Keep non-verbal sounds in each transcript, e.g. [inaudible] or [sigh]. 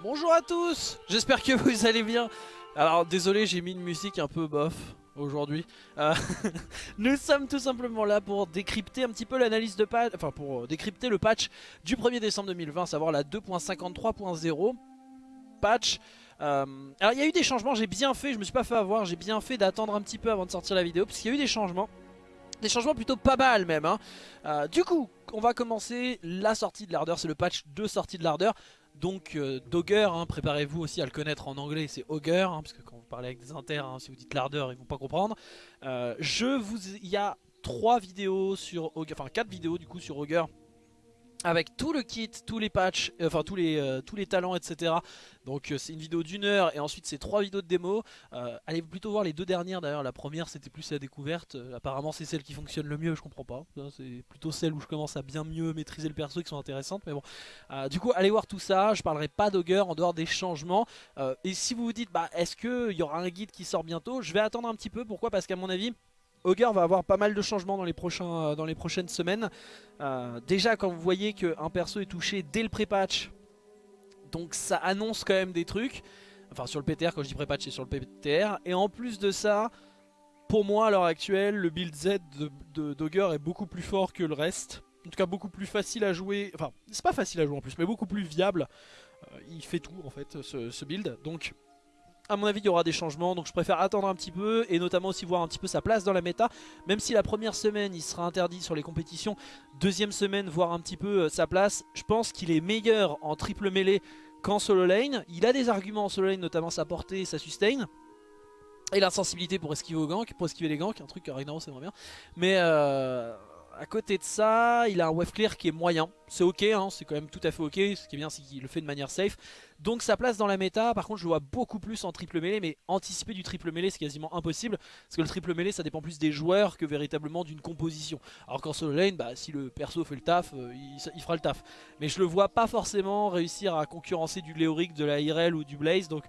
Bonjour à tous, j'espère que vous allez bien. Alors désolé j'ai mis une musique un peu bof aujourd'hui. Euh, [laughs] nous sommes tout simplement là pour décrypter un petit peu l'analyse de patch, enfin pour décrypter le patch du 1er décembre 2020, à savoir la 2.53.0 patch. Euh, alors il y a eu des changements, j'ai bien fait, je me suis pas fait avoir, j'ai bien fait d'attendre un petit peu avant de sortir la vidéo, parce qu'il y a eu des changements. Des changements plutôt pas mal même. Hein. Euh, du coup, on va commencer la sortie de l'ardeur, c'est le patch de sortie de l'ardeur. Donc euh, Dogger, hein, préparez-vous aussi à le connaître en anglais, c'est Auger, hein, parce que quand vous parlez avec des inters, hein, si vous dites l'ardeur, ils vont pas comprendre. Euh, je vous, il y a trois vidéos sur Auger, enfin quatre vidéos du coup sur Auger avec tout le kit, tous les patchs, euh, enfin tous les, euh, talents, etc. Donc euh, c'est une vidéo d'une heure et ensuite c'est trois vidéos de démo. allez plutôt voir les deux dernières d'ailleurs. La première c'était plus la découverte. apparemment c'est celle qui fonctionne le mieux, je comprends pas. C'est plutôt celle où je commence à bien mieux maîtriser le perso qui sont intéressantes. Mais bon, du coup allez voir tout ça. Je parlerai pas d'Ogre en dehors des changements. et si vous vous dites, bah est-ce qu'il y aura un guide qui sort bientôt? Je vais attendre un petit peu. Pourquoi? Parce qu'à mon avis... Augur va avoir pas mal de changements dans les, les prochaines semaines. Euh, déjà quand vous voyez qu'un perso est touché dès le pré-patch, donc ça annonce quand même des trucs. Enfin sur le PTR, quand je dis pré-patch c'est sur le PTR. Et en plus de ça, pour moi à l'heure actuelle, le build Z d'Augur est beaucoup plus fort que le reste. En tout cas beaucoup plus facile à jouer, enfin c'est pas facile à jouer en plus, mais beaucoup plus viable. Euh, il fait tout en fait ce, ce build. Donc à mon avis il y aura des changements donc je préfère attendre un petit peu et notamment aussi voir un petit peu sa place dans la méta. Même si la première semaine il sera interdit sur les compétitions deuxième semaine voir un petit peu euh, sa place je pense qu'il est meilleur en triple mêlée qu'en solo lane. Il a des arguments en solo lane notamment sa portée et sa sustain et l'insensibilité pour esquiver aux pour esquiver les ganks, un truc que Ragnaros aimerait bien. Mais euh, à côté de ça, il a un wave clear qui est moyen. C'est ok, hein, c'est quand même tout à fait ok. Ce qui est bien, c'est qu'il le fait de manière safe. Donc sa place dans la méta, par contre je le vois beaucoup plus en triple mêlée, mais anticiper du triple mêlée c'est quasiment impossible, parce que le triple mêlée ça dépend plus des joueurs que véritablement d'une composition. Alors qu'en solo lane, bah, si le perso fait le taf, euh, il, fera le taf. Mais je le vois pas forcément réussir à concurrencer du Léoric, de la IRL ou du Blaze, donc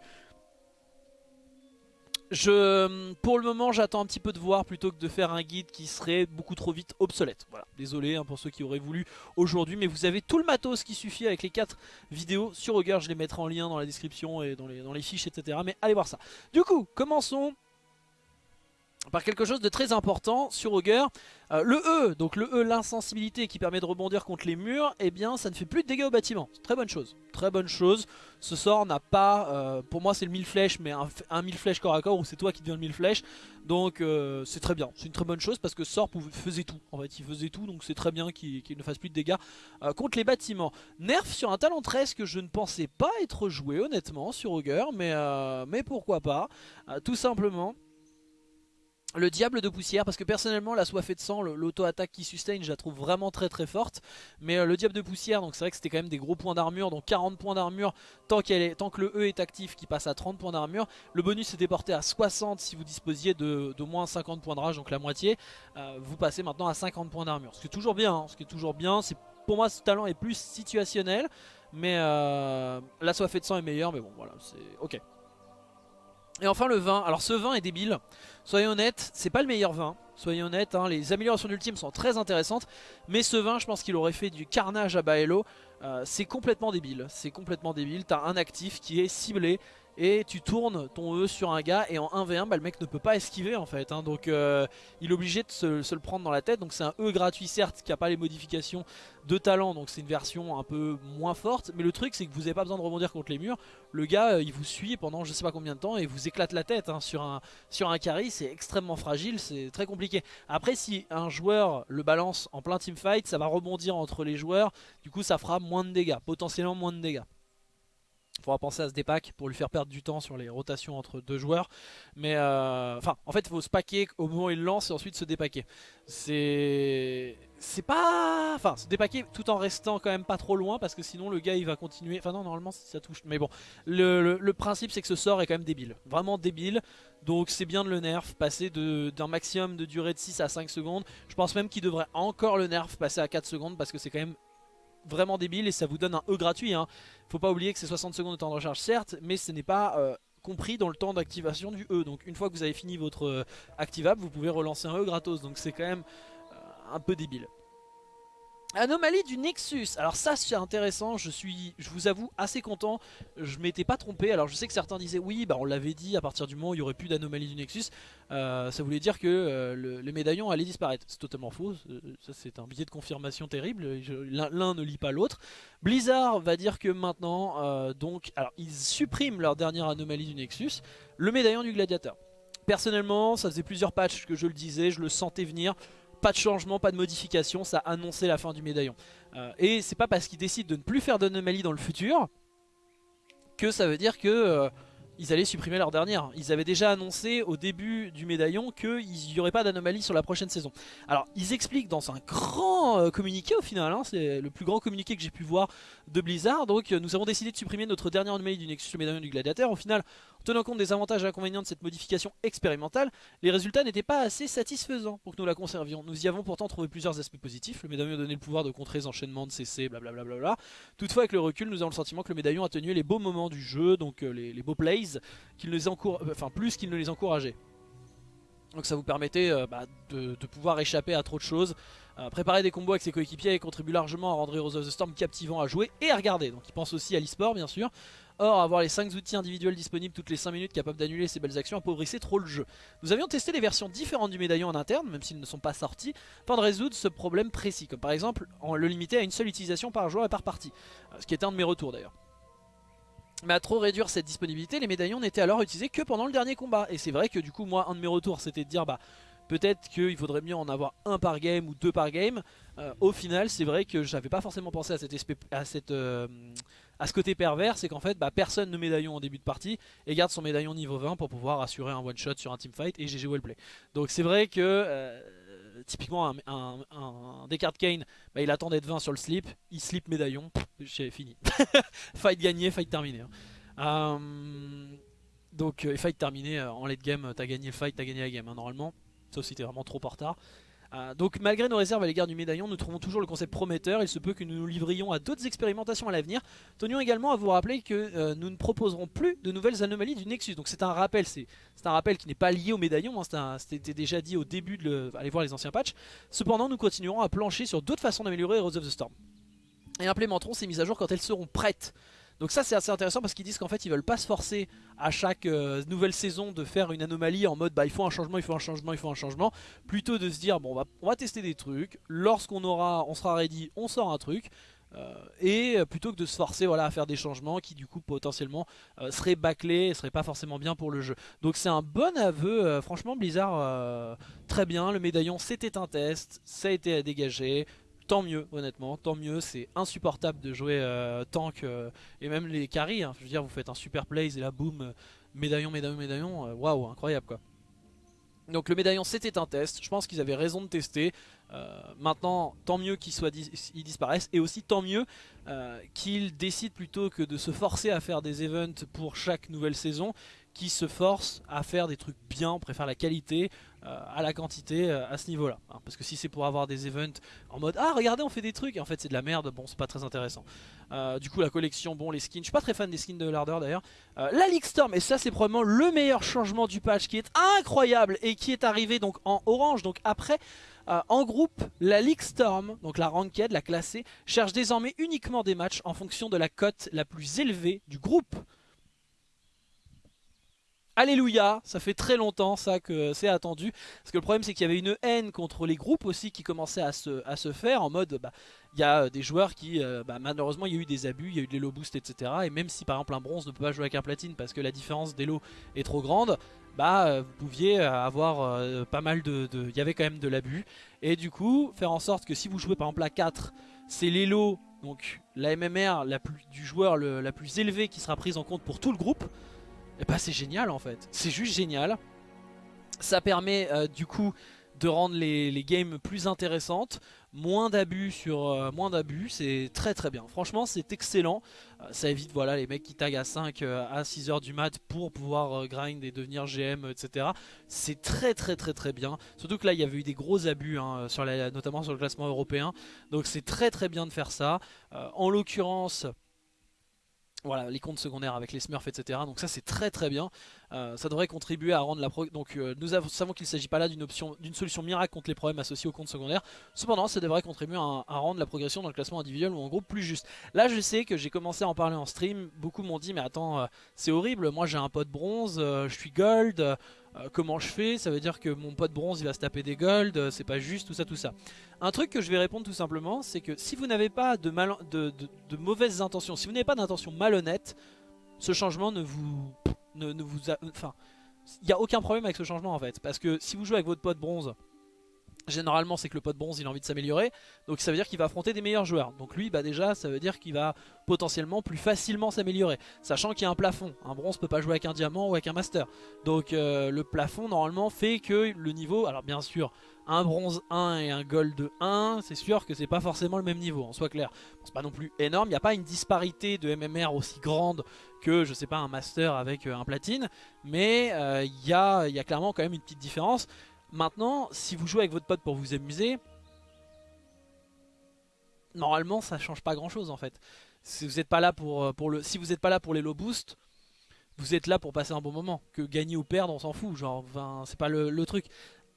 pour le moment j'attends un petit peu de voir plutôt que de faire un guide qui serait beaucoup trop vite obsolète. Voilà, désolé hein, pour ceux qui auraient voulu aujourd'hui, mais vous avez tout le matos qui suffit avec les 4 vidéos sur Augur, je les mettrai en lien dans la description et dans les fiches etc. Mais allez voir ça. Du coup, commençons par quelque chose de très important sur Augur. Euh, le E, donc le E, l'insensibilité qui permet de rebondir contre les murs, eh bien ça ne fait plus de dégâts au bâtiment. Très bonne chose, très bonne chose. Ce sort n'a pas, euh, pour moi c'est le mille flèches, mais un, mille flèches corps à corps où c'est toi qui deviens le mille flèches. Donc euh, c'est très bien, c'est une très bonne chose parce que ce sort faisait tout. En fait il faisait tout, donc c'est très bien qu'il ne fasse plus de dégâts contre les bâtiments. Nerf sur un talent 13 que je ne pensais pas être joué honnêtement sur Augur, mais pourquoi pas, tout simplement. Le diable de poussière, parce que personnellement la soif de sang, l'auto-attaque qui sustain, je la trouve vraiment très très forte. Mais euh, le diable de poussière, donc c'est vrai que c'était quand même des gros points d'armure, donc 40 points d'armure tant, que le E est actif qui passe à 30 points d'armure. Le bonus était porté à 60 si vous disposiez de, moins 50 points de rage, donc la moitié. Euh, vous passez maintenant à 50 points d'armure, ce qui est toujours bien, hein, ce qui est toujours bien. Pour moi ce talent est plus situationnel, mais euh, la soif de sang est meilleure, mais bon voilà, c'est ok. Et enfin le vin, alors ce vin est débile, soyons honnêtes, c'est pas le meilleur vin, soyons honnêtes, hein. les améliorations d'ultime sont très intéressantes, mais ce vin je pense qu'il aurait fait du carnage à Baello, euh, c'est complètement débile, c'est complètement débile, t'as un actif qui est ciblé, et tu tournes ton E sur un gars et en 1v1 bah, le mec ne peut pas esquiver en fait hein. donc euh, il est obligé de se, le prendre dans la tête donc c'est un E gratuit certes qui a pas les modifications de talent donc c'est une version un peu moins forte mais le truc c'est que vous n'avez pas besoin de rebondir contre les murs le gars euh, il vous suit pendant je sais pas combien de temps et vous éclate la tête hein. sur un, sur un carry c'est extrêmement fragile c'est très compliqué après si un joueur le balance en plein teamfight ça va rebondir entre les joueurs du coup ça fera moins de dégâts potentiellement moins de dégâts il faudra penser à se dépack pour lui faire perdre du temps sur les rotations entre deux joueurs. Mais euh, enfin, en fait, il faut se packer au moment où il lance et ensuite se dépacker. C'est c'est pas... Enfin, se dépacker tout en restant quand même pas trop loin parce que sinon le gars il va continuer... Enfin non, normalement ça touche. Mais bon, le, principe c'est que ce sort est quand même débile. Vraiment débile. Donc c'est bien de le nerf, passer d'un maximum de durée de 6 à 5 secondes. Je pense même qu'il devrait encore le nerf passer à 4 secondes parce que c'est quand même vraiment débile et ça vous donne un E gratuit. Hein. Faut pas oublier que c'est 60 secondes de temps de recharge certes, mais ce n'est pas euh, compris dans le temps d'activation du E. Donc une fois que vous avez fini votre euh, activable, vous pouvez relancer un E gratos. Donc c'est quand même un peu débile. Anomalie du Nexus, alors ça c'est intéressant, je suis, je vous avoue, assez content, je m'étais pas trompé, alors je sais que certains disaient oui, bah on l'avait dit, à partir du moment où il y aurait plus d'anomalie du Nexus, euh, ça voulait dire que euh, le, les médaillons allaient disparaître, c'est totalement faux, euh, ça c'est un billet de confirmation terrible, l'un ne lit pas l'autre. Blizzard va dire que maintenant, donc, alors ils suppriment leur dernière anomalie du Nexus, le médaillon du gladiateur. Personnellement, ça faisait plusieurs patchs que je le disais, je le sentais venir, pas de changement, pas de modification, ça a annoncé la fin du médaillon. Euh, et c'est pas parce qu'ils décident de ne plus faire d'anomalie dans le futur que ça veut dire que euh, ils allaient supprimer leur dernière. Ils avaient déjà annoncé au début du médaillon qu'il n'y aurait pas d'anomalie sur la prochaine saison. Alors ils expliquent dans un grand euh, communiqué au final, hein, c'est le plus grand communiqué que j'ai pu voir de Blizzard, donc nous avons décidé de supprimer notre dernière anomalie du Nexus, le médaillon du gladiateur. Au final, Tenant compte des avantages et inconvénients de cette modification expérimentale, les résultats n'étaient pas assez satisfaisants pour que nous la conservions. Nous y avons pourtant trouvé plusieurs aspects positifs. Le médaillon a donné le pouvoir de contrer les enchaînements de CC, blablabla. Toutefois, avec le recul, nous avons le sentiment que le médaillon a tenu les beaux moments du jeu, donc euh, les, beaux plays, qu'il les enfin, plus ne les encourageait. Donc ça vous permettait euh, bah, de, pouvoir échapper à trop de choses. Euh, préparer des combos avec ses coéquipiers et contribue largement à rendre Heroes of the Storm captivant à jouer et à regarder. Donc il pense aussi à l'e-sport bien sûr. Or, avoir les 5 outils individuels disponibles toutes les 5 minutes capables d'annuler ces belles actions appauvrissait trop le jeu. Nous avions testé des versions différentes du médaillon en interne, même s'ils ne sont pas sortis, afin de résoudre ce problème précis, comme par exemple en le limiter à une seule utilisation par joueur et par partie, euh, ce qui était un de mes retours d'ailleurs. Mais à trop réduire cette disponibilité, les médaillons n'étaient alors utilisés que pendant le dernier combat. Et c'est vrai que du coup, moi, un de mes retours, c'était de dire, bah, peut-être qu'il faudrait mieux en avoir un par game ou deux par game. Euh, au final, c'est vrai que j'avais pas forcément pensé à, cette à, euh, à ce côté pervers, c'est qu'en fait bah, personne ne médaillon en début de partie et garde son médaillon niveau 20 pour pouvoir assurer un one shot sur un teamfight et GG wellplay. Donc c'est vrai que euh, typiquement un, Descartes Kane, bah, il attend d'être 20 sur le slip, il slip médaillon, c'est fini. [laughs] fight gagné, fight terminé. Hein. Euh, donc euh, fight terminé, en late game, t'as gagné le fight, t'as gagné la game hein, normalement, sauf si t'es vraiment trop en retard. Euh, donc malgré nos réserves à l'égard du médaillon, nous trouvons toujours le concept prometteur. Il se peut que nous nous livrions à d'autres expérimentations à l'avenir. Tenions également à vous rappeler que euh, nous ne proposerons plus de nouvelles anomalies du Nexus. Donc c'est un rappel, c'est un rappel qui n'est pas lié au médaillon. Hein. C'était déjà dit au début de le, aller voir les anciens patchs. Cependant, nous continuerons à plancher sur d'autres façons d'améliorer Heroes of the Storm. Et implémenterons ces mises à jour quand elles seront prêtes. Donc ça c'est assez intéressant parce qu'ils disent qu'en fait ils veulent pas se forcer à chaque euh, nouvelle saison de faire une anomalie en mode bah il faut un changement, il faut un changement, il faut un changement. Plutôt de se dire bon on va, on va tester des trucs, lorsqu'on aura, on sera ready, on sort un truc. Euh, et plutôt que de se forcer voilà, à faire des changements qui du coup potentiellement euh, seraient bâclés et seraient pas forcément bien pour le jeu. Donc c'est un bon aveu, franchement Blizzard très bien, le médaillon c'était un test, ça a été dégagé, tant mieux honnêtement, tant mieux, c'est insupportable de jouer euh, tank euh, et même les carries, hein. je veux dire vous faites un super plays et là boum, euh, médaillon, médaillon, médaillon, waouh incroyable quoi. Donc le médaillon c'était un test, je pense qu'ils avaient raison de tester, maintenant tant mieux qu'ils disparaissent et aussi tant mieux qu'ils décident plutôt que de se forcer à faire des events pour chaque nouvelle saison, qui se forcent à faire des trucs bien, on préfère la qualité euh, à la quantité euh, à ce niveau là hein. parce que si c'est pour avoir des events en mode ah regardez on fait des trucs et en fait c'est de la merde bon c'est pas très intéressant euh, du coup la collection bon les skins je suis pas très fan des skins de l'ardeur d'ailleurs la League Storm et ça c'est probablement le meilleur changement du patch qui est incroyable et qui est arrivé donc en orange donc après en groupe, la League Storm, donc la ranked, la classée, cherche désormais uniquement des matchs en fonction de la cote la plus élevée du groupe. Alléluia, ça fait très longtemps ça que c'est attendu. Parce que le problème c'est qu'il y avait une haine contre les groupes aussi qui commençait à se, faire en mode bah, il y a euh, des joueurs qui euh, bah, malheureusement il y a eu des abus, il y a eu des low boosts etc. Et même si par exemple un bronze ne peut pas jouer avec un platine parce que la différence lots est trop grande, bah euh, vous pouviez avoir pas mal de... Il y avait quand même de l'abus. Et du coup faire en sorte que si vous jouez par exemple à 4, c'est lots, donc la MMR du joueur la plus élevée qui sera prise en compte pour tout le groupe. Et bah c'est génial en fait, c'est juste génial. Ça permet euh, du coup de rendre les, games plus intéressantes, moins d'abus sur euh, moins d'abus, c'est très très bien. Franchement c'est excellent, euh, ça évite voilà les mecs qui taguent à 5 à 6 heures du mat pour pouvoir grind et devenir GM etc. C'est très très très très bien, surtout que là il y avait eu des gros abus hein, sur la, notamment sur le classement européen, donc c'est très très bien de faire ça. en l'occurrence voilà, les comptes secondaires avec les smurfs, etc. Donc ça c'est très très bien. Ça devrait contribuer à rendre la pro donc nous savons qu'il ne s'agit pas là d'une option d'une solution miracle contre les problèmes associés au compte secondaire. Cependant, ça devrait contribuer à, rendre la progression dans le classement individuel ou en groupe plus juste. Là, je sais que j'ai commencé à en parler en stream, beaucoup m'ont dit mais attends, c'est horrible, moi j'ai un pote bronze, je suis gold, euh, comment je fais? Ça veut dire que mon pote bronze il va se taper des gold, euh, c'est pas juste, tout ça, tout ça. Un truc que je vais répondre tout simplement, c'est que si vous n'avez pas de, de, mauvaises intentions, si vous n'avez pas d'intention malhonnête, ce changement ne vous... Il n'y a aucun problème avec ce changement en fait. Parce que si vous jouez avec votre pote bronze Généralement c'est que le pote bronze il a envie de s'améliorer. Donc ça veut dire qu'il va affronter des meilleurs joueurs. Donc lui bah déjà ça veut dire qu'il va potentiellement plus facilement s'améliorer. Sachant qu'il y a un plafond. Un bronze peut pas jouer avec un diamant ou avec un master. Donc euh, le plafond normalement fait que le niveau Alors bien sûr un bronze 1 et un gold 1 C'est sûr que c'est pas forcément le même niveau En soit clair. C'est pas non plus énorme. Il n'y a pas une disparité de MMR aussi grande que je sais pas un master avec euh, un platine Mais euh, il y, a, clairement quand même une petite différence Maintenant, si vous jouez avec votre pote pour vous amuser, normalement ça change pas grand chose en fait. Si vous n'êtes pas là pour, euh, pour si pas là pour les low boosts, vous êtes là pour passer un bon moment. Que gagner ou perdre, on s'en fout. Genre, c'est pas le, truc.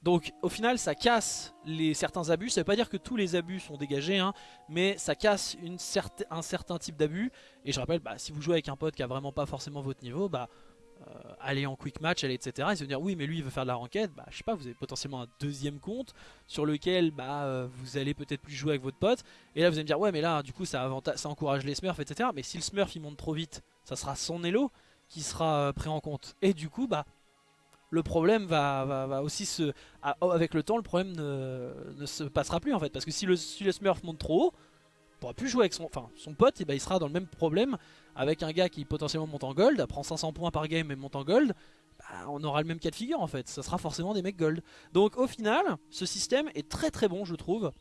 Donc au final ça casse les, certains abus, ça veut pas dire que tous les abus sont dégagés, hein, mais ça casse un certain type d'abus. Et je rappelle, bah, si vous jouez avec un pote qui a vraiment pas forcément votre niveau, bah euh, en quick match, aller etc. Et se dire oui mais lui il veut faire de la ranked, bah je sais pas, vous avez potentiellement un deuxième compte sur lequel bah euh, vous allez peut-être plus jouer avec votre pote. Et là vous allez me dire ouais mais là du coup ça, ça encourage les smurfs etc. Mais si le smurf il monte trop vite, ça sera son elo qui sera euh, pris en compte. Et du coup bah le problème va, aussi se... avec le temps le problème ne, se passera plus en fait. Parce que si le, si le smurf monte trop haut, pourra plus jouer avec son, enfin, son pote, et bah, il sera dans le même problème avec un gars qui potentiellement monte en gold, prend 500 points par game et monte en gold. Bah, on aura le même cas de figure en fait, ça sera forcément des mecs gold. Donc au final, ce système est très très bon je trouve.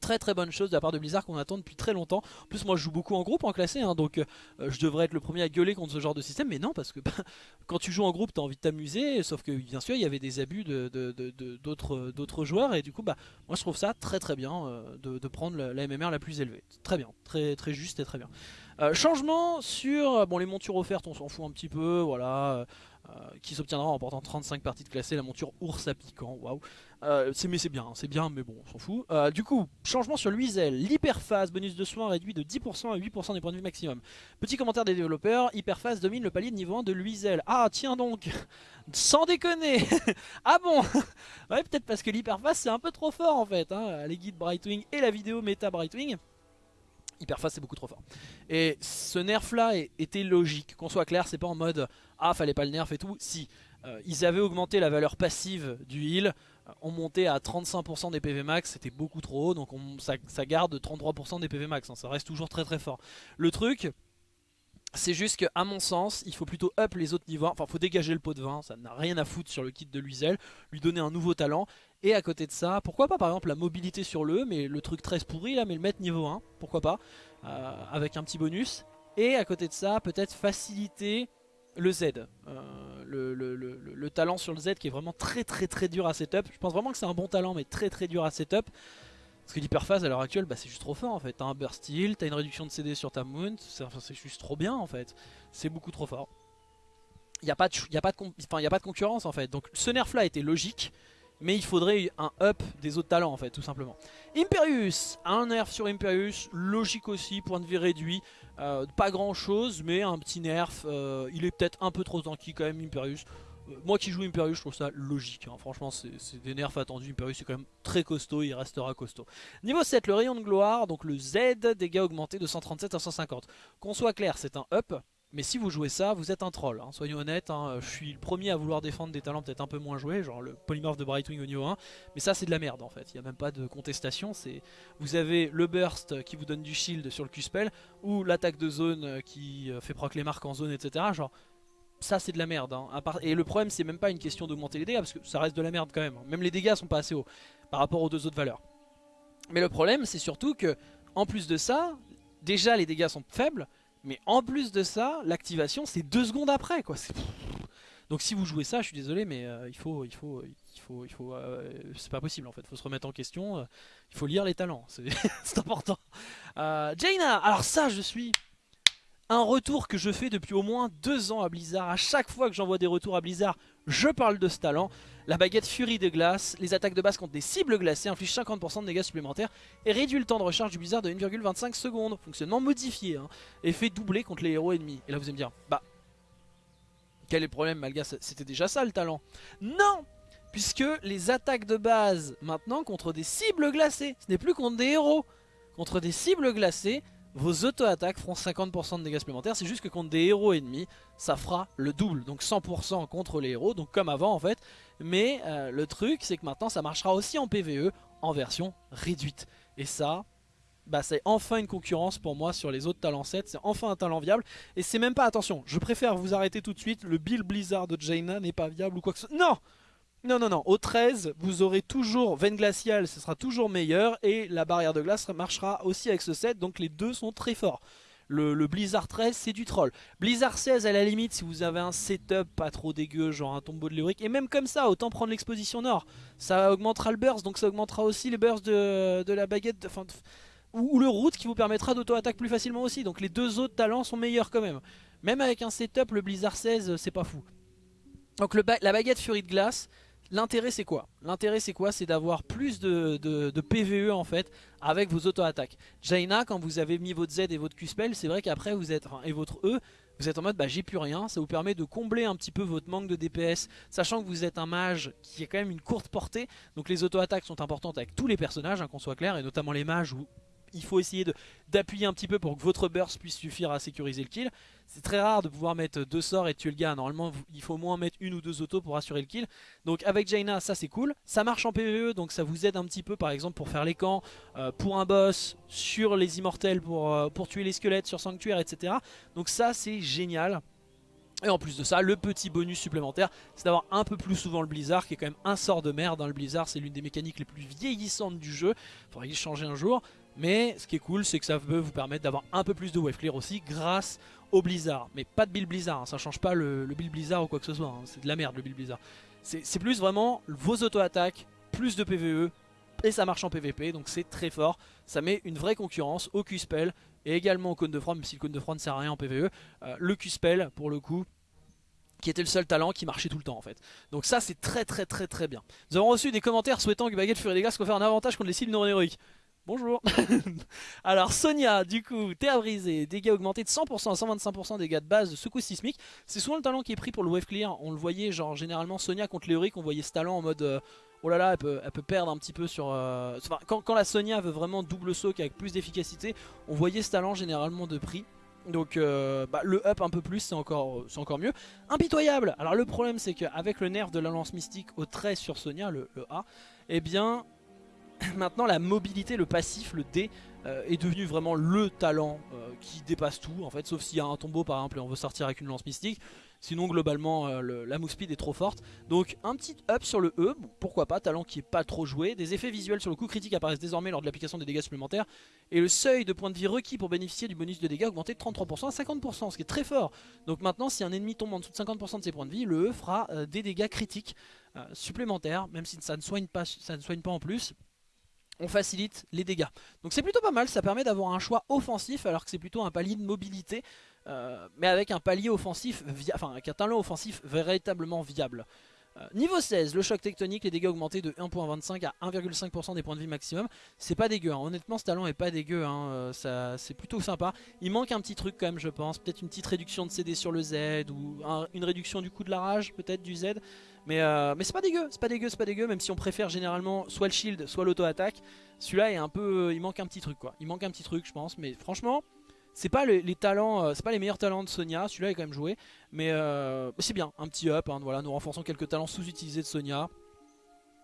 Très très bonne chose de la part de Blizzard qu'on attend depuis très longtemps. En plus moi je joue beaucoup en groupe en classé hein, donc euh, je devrais être le premier à gueuler contre ce genre de système mais non parce que [laughs] bah, quand tu joues en groupe t'as envie de t'amuser sauf que bien sûr il y avait des abus d'autres de, joueurs et du coup bah moi je trouve ça très très bien euh, de, prendre la, MMR la plus élevée. Très bien, très, très juste et très bien. Euh, changement sur bon les montures offertes on s'en fout un petit peu voilà euh, qui s'obtiendra en portant 35 parties de classé, la monture ours à piquant, waouh. Euh, mais c'est bien, c'est bien, mais bon, on s'en fout. Euh, du coup, changement sur l'Uizel, l'hyperphase, bonus de soins réduit de 10% à 8% des points de vue maximum. Petit commentaire des développeurs, hyperphase domine le palier de niveau 1 de l'Uizel. Ah, tiens donc, [laughs] sans déconner [laughs] Ah bon? [laughs] Ouais, peut-être parce que l'hyperphase c'est un peu trop fort en fait, hein. les guides Brightwing et la vidéo méta Brightwing. Hyperphase c'est beaucoup trop fort. Et ce nerf là était logique, qu'on soit clair, c'est pas en mode ah fallait pas le nerf et tout. Si, euh, ils avaient augmenté la valeur passive du heal, euh, on montait à 35% des PV max, c'était beaucoup trop haut, donc ça, garde 33% des PV max, hein. ça reste toujours très très fort. Le truc, c'est juste qu'à mon sens, il faut plutôt up les autres niveaux, enfin faut dégager le pot de vin, ça n'a rien à foutre sur le kit de Luizel, lui donner un nouveau talent, et à côté de ça, pourquoi pas par exemple la mobilité sur le E, mais le truc 13 pourri là, mais le mettre niveau 1, pourquoi pas, euh, avec un petit bonus. Et à côté de ça, peut-être faciliter le Z, euh, le, talent sur le Z qui est vraiment très très très dur à setup. Je pense vraiment que c'est un bon talent mais très très dur à setup. Parce que l'hyperphase à l'heure actuelle, bah, c'est juste trop fort en fait. T'as un burst heal, t'as une réduction de CD sur ta mount, c'est juste trop bien en fait. C'est beaucoup trop fort. Il n'y a, a, a pas de concurrence en fait. Donc ce nerf là était logique mais il faudrait un up des autres talents en fait tout simplement. Imperius, un nerf sur Imperius, logique aussi, point de vie réduit, euh, pas grand chose mais un petit nerf, euh, il est peut-être un peu trop tanky quand même Imperius. Euh, moi qui joue Imperius je trouve ça logique, hein. franchement c'est des nerfs attendus, Imperius c'est quand même très costaud, il restera costaud. Niveau 7, le rayon de gloire, donc le Z, dégâts augmentés de 137 à 150. Qu'on soit clair, c'est un up, mais si vous jouez ça, vous êtes un troll, hein. soyons honnêtes, hein. je suis le premier à vouloir défendre des talents peut-être un peu moins joués, genre le polymorphe de Brightwing au niveau 1, mais ça c'est de la merde en fait, il n'y a même pas de contestation, vous avez le burst qui vous donne du shield sur le Q-spell, ou l'attaque de zone qui euh, fait proc les marques en zone, etc. Genre, ça c'est de la merde, hein. et le problème c'est même pas une question d'augmenter les dégâts, parce que ça reste de la merde quand même, même les dégâts sont pas assez hauts par rapport aux deux autres valeurs. Mais le problème c'est surtout que, en plus de ça, déjà les dégâts sont faibles, mais en plus de ça, l'activation c'est deux secondes après quoi. Donc si vous jouez ça, je suis désolé, mais euh, il faut, il faut, il faut, il faut, euh, c'est pas possible en fait. Il faut se remettre en question. Euh, il faut lire les talents, c'est [laughs] important. Jaina, alors ça, je suis Un retour que je fais depuis au moins deux ans à Blizzard. À chaque fois que j'envoie des retours à Blizzard, je parle de ce talent. La baguette Furie de glace, les attaques de base contre des cibles glacées infligent 50% de dégâts supplémentaires et réduit le temps de recharge du Blizzard de 1,25 secondes. Fonctionnement modifié, hein. effet doublé contre les héros ennemis. Et là vous allez me dire, bah, quel est le problème Malgas C'était déjà ça le talent. Non Puisque les attaques de base, maintenant, contre des cibles glacées, ce n'est plus contre des héros. Contre des cibles glacées, vos auto-attaques feront 50% de dégâts supplémentaires. C'est juste que contre des héros ennemis, ça fera le double. Donc 100% contre les héros, donc comme avant en fait. Mais euh, le truc, c'est que maintenant, ça marchera aussi en PvE en version réduite. Et ça, bah, c'est enfin une concurrence pour moi sur les autres talents 7. C'est enfin un talent viable. Et c'est même pas, attention, je préfère vous arrêter tout de suite. Le Bill Blizzard de Jaina n'est pas viable ou quoi que ce soit. Non non, non, non. Au 13, vous aurez toujours veine glaciale, ce sera toujours meilleur. Et la barrière de glace marchera aussi avec ce set. Donc les deux sont très forts. Le, Blizzard 13 c'est du troll Blizzard 16 à la limite si vous avez un setup pas trop dégueu genre un tombeau de lyrique et même comme ça autant prendre l'exposition nord ça augmentera le burst donc ça augmentera aussi le burst de, la baguette enfin, ou, le route qui vous permettra d'auto-attaque plus facilement aussi donc les deux autres talents sont meilleurs quand même même avec un setup le Blizzard 16 c'est pas fou donc la baguette furie de glace L'intérêt c'est quoi? L'intérêt c'est quoi? C'est d'avoir plus de, PVE en fait avec vos auto-attaques. Jaina quand vous avez mis votre Z et votre Q-Spell c'est vrai qu'après vous êtes, et votre E, vous êtes en mode bah j'ai plus rien, ça vous permet de combler un petit peu votre manque de DPS, sachant que vous êtes un mage qui a quand même une courte portée, donc les auto-attaques sont importantes avec tous les personnages, hein, qu'on soit clair, et notamment les mages où il faut essayer d'appuyer un petit peu pour que votre burst puisse suffire à sécuriser le kill. C'est très rare de pouvoir mettre deux sorts et tuer le gars. Normalement, il faut au moins mettre une ou deux autos pour assurer le kill. Donc avec Jaina, ça c'est cool. Ça marche en PvE, donc ça vous aide un petit peu, par exemple, pour faire les camps, euh, pour un boss, sur les immortels, pour, euh, pour tuer les squelettes, sur Sanctuaire, etc. Donc ça, c'est génial. Et en plus de ça, le petit bonus supplémentaire, c'est d'avoir un peu plus souvent le Blizzard, qui est quand même un sort de merde. Dans le Blizzard, c'est l'une des mécaniques les plus vieillissantes du jeu. Il faudrait y changer un jour. Mais ce qui est cool, c'est que ça peut vous permettre d'avoir un peu plus de wave clear aussi grâce au Blizzard. Mais pas de Bill Blizzard, hein. ça change pas le, Bill Blizzard ou quoi que ce soit. Hein. C'est de la merde le Bill Blizzard. C'est plus vraiment vos auto-attaques, plus de PvE, et ça marche en PvP, donc c'est très fort. Ça met une vraie concurrence au Q-Spell et également au Cône de Froid, même si le Cône de Froid ne sert à rien en PvE. Euh, le Q-Spell, pour le coup, qui était le seul talent qui marchait tout le temps en fait. Donc ça c'est très très très très bien. Nous avons reçu des commentaires souhaitant que Baguette Fury des Glaces faire un avantage contre les cibles non héroïques. Bonjour [laughs] Alors Sonia, du coup, terre brisée, dégâts augmentés de 100% à 125% dégâts de base de secousse sismique. C'est souvent le talent qui est pris pour le wave clear. On le voyait, genre généralement Sonia contre Léoric, on voyait ce talent en mode... Euh, oh là là, elle peut, perdre un petit peu sur... Euh, quand, la Sonia veut vraiment double saut avec plus d'efficacité, on voyait ce talent généralement de prix. Donc euh, bah, le up un peu plus c'est encore, encore mieux. Impitoyable! Alors le problème c'est qu'avec le nerf de la lance mystique au 13 sur Sonia, le, le A Eh bien [laughs] maintenant la mobilité, le passif, le D euh, est devenu vraiment le talent euh, qui dépasse tout en fait. Sauf s'il y a un tombeau par exemple et on veut sortir avec une lance mystique sinon globalement euh, la move speed est trop forte. Donc un petit up sur le E, pourquoi pas, talent qui est pas trop joué. Des effets visuels sur le coup critique apparaissent désormais lors de l'application des dégâts supplémentaires. Et le seuil de points de vie requis pour bénéficier du bonus de dégâts augmenté de 33% à 50% ce qui est très fort. Donc maintenant si un ennemi tombe en dessous de 50% de ses points de vie le E fera des dégâts critiques supplémentaires même si ça ne soigne pas en plus on facilite les dégâts. Donc c'est plutôt pas mal, ça permet d'avoir un choix offensif alors que c'est plutôt un palier de mobilité, euh, mais avec un palier offensif, enfin avec un talent offensif véritablement viable. Euh, niveau 16, le choc tectonique, les dégâts augmentés de 1.25 à 1,5% des points de vie maximum. C'est pas dégueu, hein. honnêtement ce talent est pas dégueu, hein. euh, c'est plutôt sympa. Il manque un petit truc quand même je pense, peut-être une petite réduction de CD sur le Z ou une réduction du coup de la rage peut-être du Z. Mais, euh, mais c'est pas dégueu, c'est pas dégueu, c'est pas dégueu, même si on préfère généralement soit le shield, soit l'auto-attaque. Celui-là est un peu, il manque un petit truc quoi, il manque un petit truc je pense, mais franchement... C'est pas les, talents, euh, c'est pas les meilleurs talents de Sonia, celui-là est quand même joué, mais euh, c'est bien, un petit up, hein, voilà, nous renforçons quelques talents sous-utilisés de Sonia.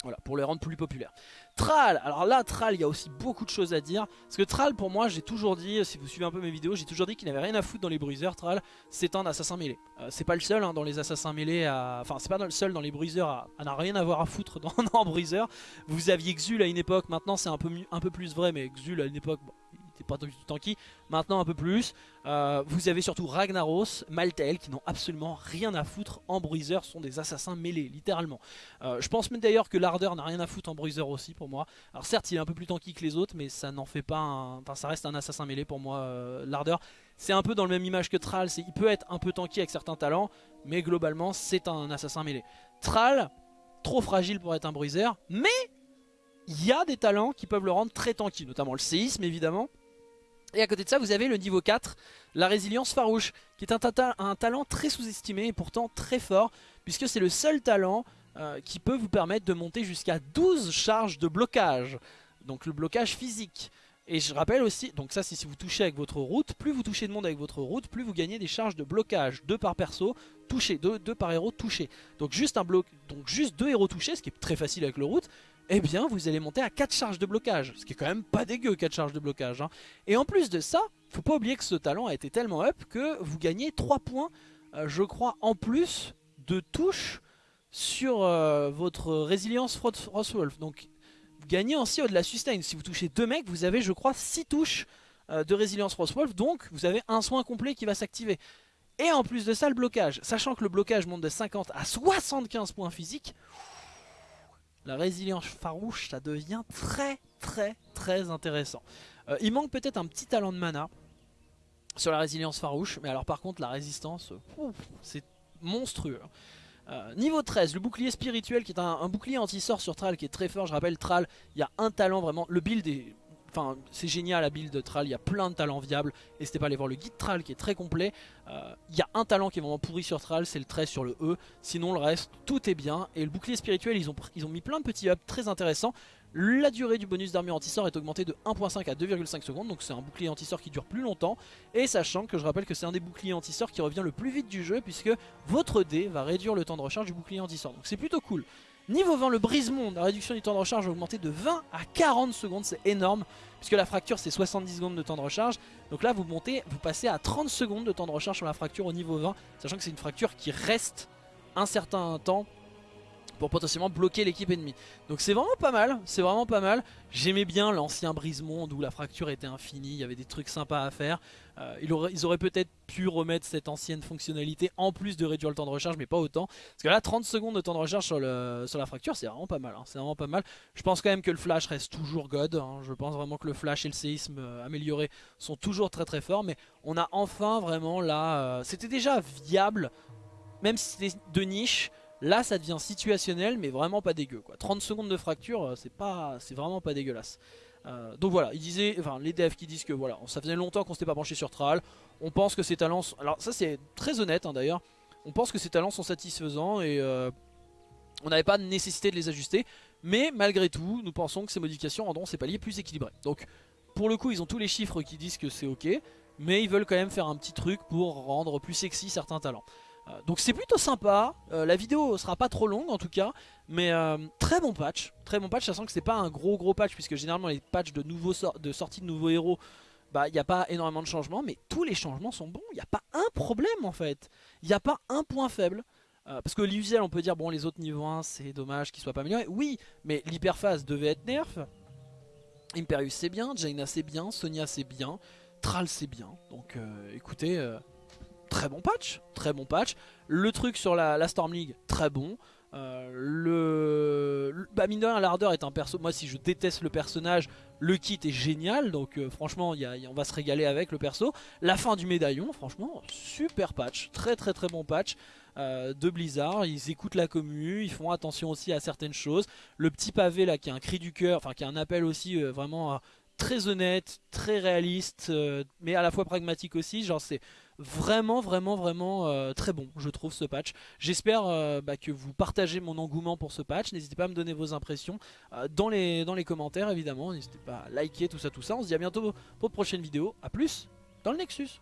Voilà, pour les rendre plus populaires. Tral, alors là, Tral, il y a aussi beaucoup de choses à dire. Parce que Tral, pour moi, j'ai toujours dit, si vous suivez un peu mes vidéos, j'ai toujours dit qu'il n'avait rien à foutre dans les bruiseurs. Tral, c'est un assassin mêlé. Euh, c'est pas le seul hein, dans les assassins mêlés à... Enfin, c'est pas le seul dans les bruiseurs à, rien à à foutre dans, [laughs] dans bruiseur. Vous aviez Xul à une époque, maintenant c'est un peu, un peu plus vrai, mais Xul à une époque, bon, c'était pas tout tanky, maintenant un peu plus. Euh, vous avez surtout Ragnaros, Maltael qui n'ont absolument rien à foutre en bruiser, sont des assassins mêlés, littéralement. Euh, je pense même d'ailleurs que l'Ardeur n'a rien à foutre en bruiser aussi pour moi. Alors certes il est un peu plus tanky que les autres, mais ça n'en fait pas un... Enfin ça reste un assassin mêlé pour moi, euh, l'Ardeur. c'est un peu dans le même image que Thrall, il peut être un peu tanky avec certains talents, mais globalement c'est un assassin mêlé. Thrall, trop fragile pour être un bruiser, mais il y a des talents qui peuvent le rendre très tanky, notamment le séisme évidemment. Et à côté de ça, vous avez le niveau 4, la résilience farouche, qui est un, talent très sous-estimé et pourtant très fort, puisque c'est le seul talent euh, qui peut vous permettre de monter jusqu'à 12 charges de blocage. Donc le blocage physique. Et je rappelle aussi, donc ça c'est si vous touchez avec votre route, plus vous touchez de monde avec votre route, plus vous gagnez des charges de blocage, 2 par perso, touché, 2, par héros touché. Donc juste un bloc, donc juste 2 héros touchés, ce qui est très facile avec le route, eh bien vous allez monter à 4 charges de blocage, ce qui est quand même pas dégueu 4 charges de blocage. Hein. Et en plus de ça, faut pas oublier que ce talent a été tellement up que vous gagnez 3 points, euh, je crois, en plus de touche sur euh, votre résilience Frostwolf. Donc gagnez aussi au-delà sustain. Si vous touchez deux mecs, vous avez je crois 6 touches euh, de résilience Frostwolf, donc vous avez un soin complet qui va s'activer. Et en plus de ça, le blocage. Sachant que le blocage monte de 50 à 75 points physiques, la résilience farouche, ça devient très très très intéressant. Euh, il manque peut-être un petit talent de mana sur la résilience farouche, mais alors par contre la résistance, c'est monstrueux. Euh, niveau 13, le bouclier spirituel qui est un, bouclier anti-sort sur Thrall qui est très fort. Je rappelle, Thrall, il y a un talent vraiment. Le build est. Enfin, c'est génial la build de Thrall, il y a plein de talents viables. N'hésitez pas à aller voir le guide Thrall qui est très complet. Euh, il y a un talent qui est vraiment pourri sur Thrall, c'est le 13 sur le E. Sinon, le reste, tout est bien. Et le bouclier spirituel, ils ont, ils ont mis plein de petits ups très intéressants. La durée du bonus d'armure anti-sort est augmentée de 1.5 à 2,5 secondes, donc c'est un bouclier anti-sort qui dure plus longtemps. Et sachant que je rappelle que c'est un des boucliers anti-sort qui revient le plus vite du jeu, puisque votre dé va réduire le temps de recharge du bouclier anti-sort. Donc c'est plutôt cool. Niveau 20, le brise-monde, la réduction du temps de recharge a augmenté de 20 à 40 secondes, c'est énorme, puisque la fracture c'est 70 secondes de temps de recharge. Donc là vous montez, vous passez à 30 secondes de temps de recharge sur la fracture au niveau 20, sachant que c'est une fracture qui reste un certain temps pour potentiellement bloquer l'équipe ennemie. Donc c'est vraiment pas mal, c'est vraiment pas mal. J'aimais bien l'ancien brise-monde où la fracture était infinie, il y avait des trucs sympas à faire. Euh, ils auraient, peut-être pu remettre cette ancienne fonctionnalité en plus de réduire le temps de recharge, mais pas autant. Parce que là, 30 secondes de temps de recharge sur, la fracture, c'est vraiment pas mal. Hein. c'est vraiment pas mal. Je pense quand même que le flash reste toujours god. Hein. je pense vraiment que le flash et le séisme euh, amélioré sont toujours très très forts. Mais on a enfin vraiment là... Euh, c'était déjà viable, même si c'était de niche. Là, ça devient situationnel, mais vraiment pas dégueu. Quoi. 30 secondes de fracture, euh, c'est pas, c'est vraiment pas dégueulasse. Euh, donc voilà, ils disaient, enfin les devs qui disent que voilà, ça faisait longtemps qu'on s'était pas penché sur Thrall. On pense que ces talents, alors ça c'est très honnête hein, d'ailleurs. On pense que ces talents sont satisfaisants et euh, on n'avait pas de nécessité de les ajuster. Mais malgré tout, nous pensons que ces modifications rendront ces paliers plus équilibrés. Donc pour le coup, ils ont tous les chiffres qui disent que c'est ok, mais ils veulent quand même faire un petit truc pour rendre plus sexy certains talents. Euh, donc c'est plutôt sympa, euh, la vidéo sera pas trop longue en tout cas, mais euh, très bon patch, très bon patch, sachant que c'est pas un gros gros patch, puisque généralement les patchs de, nouveaux de sortie de nouveaux héros, bah il n'y a pas énormément de changements, mais tous les changements sont bons, il n'y a pas un problème en fait, il n'y a pas un point faible. parce que l'usuel on peut dire bon les autres niveaux 1 c'est dommage qu'ils soient pas améliorés. Oui mais l'hyperphase devait être nerf. Imperius c'est bien, Jaina c'est bien, Sonia c'est bien. Thrall c'est bien. Donc écoutez très bon patch, très bon patch. Le truc sur la, Storm League, très bon. Euh, le, bah mine de rien, l'ardeur est un perso. Moi, si je déteste le personnage, le kit est génial. Donc, euh, franchement, y a, on va se régaler avec le perso. La fin du médaillon, franchement, super patch, très très très bon patch euh, de Blizzard. Ils écoutent la commu, ils font attention aussi à certaines choses. Le petit pavé là, qui est un cri du cœur, enfin qui est un appel aussi vraiment très honnête, très réaliste, mais à la fois pragmatique aussi. Genre, c'est vraiment vraiment vraiment euh, très bon je trouve ce patch. J'espère euh, bah, que vous partagez mon engouement pour ce patch. N'hésitez pas à me donner vos impressions euh, dans, les, dans les commentaires évidemment. N'hésitez pas à liker tout ça tout ça. On se dit à bientôt pour de prochaines vidéos. À plus dans le Nexus.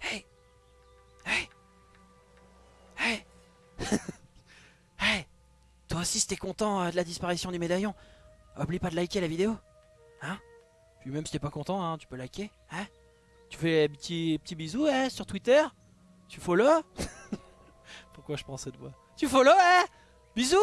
Hey. Hey. Hey. [laughs] Hey. Toi aussi si t'es content de la disparition du médaillon oublie pas de liker la vidéo hein? Puis même si t'es pas content, hein, tu peux liker. Hein tu fais un petit, petit bisou hein, sur Twitter. Tu follow [laughs] Pourquoi je prends cette voix? Tu follow hein Bisous